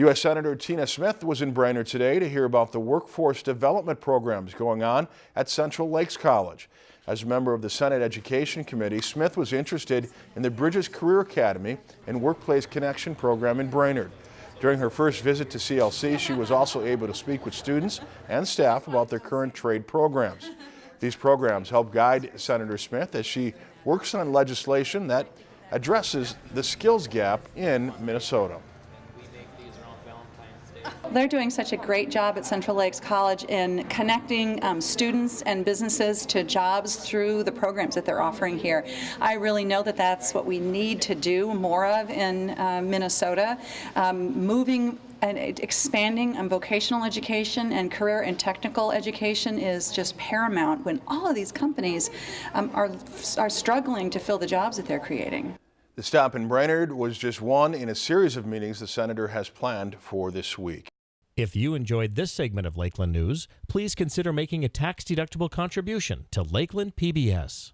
U.S. Senator Tina Smith was in Brainerd today to hear about the workforce development programs going on at Central Lakes College. As a member of the Senate Education Committee, Smith was interested in the Bridges Career Academy and Workplace Connection program in Brainerd. During her first visit to CLC, she was also able to speak with students and staff about their current trade programs. These programs help guide Senator Smith as she works on legislation that addresses the skills gap in Minnesota. They're doing such a great job at Central Lakes College in connecting um, students and businesses to jobs through the programs that they're offering here. I really know that that's what we need to do more of in uh, Minnesota. Um, moving and expanding on vocational education and career and technical education is just paramount when all of these companies um, are, are struggling to fill the jobs that they're creating. The stop in Brainerd was just one in a series of meetings the senator has planned for this week. If you enjoyed this segment of Lakeland News, please consider making a tax-deductible contribution to Lakeland PBS.